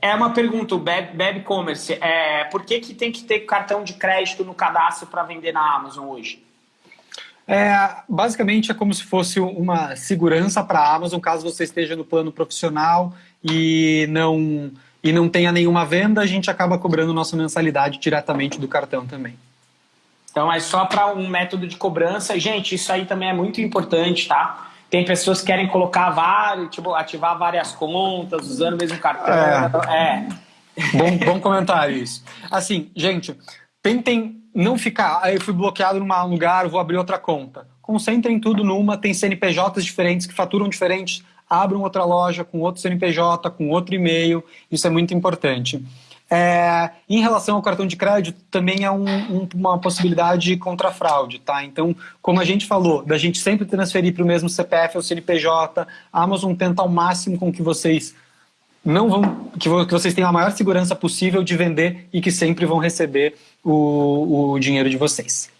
é uma pergunta, o Beb Commerce, é, por que, que tem que ter cartão de crédito no cadastro para vender na Amazon hoje? É, basicamente é como se fosse uma segurança para a Amazon, caso você esteja no plano profissional e não, e não tenha nenhuma venda, a gente acaba cobrando nossa mensalidade diretamente do cartão também. Então é só para um método de cobrança. Gente, isso aí também é muito importante, tá? Tem pessoas que querem colocar vários, tipo, ativar várias contas, usando o mesmo cartão. É. é. Bom, bom comentário isso. Assim, gente, tentem não ficar, ah, eu fui bloqueado num lugar, vou abrir outra conta. Concentrem tudo numa, tem CNPJs diferentes que faturam diferentes, abram outra loja com outro CNPJ, com outro e-mail, isso é muito importante. É, em relação ao cartão de crédito, também é um, um, uma possibilidade contra fraude, tá? Então, como a gente falou, da gente sempre transferir para o mesmo CPF ou CNPJ, a Amazon tenta ao máximo com que vocês não vão, que, vocês tenham a maior segurança possível de vender e que sempre vão receber o, o dinheiro de vocês.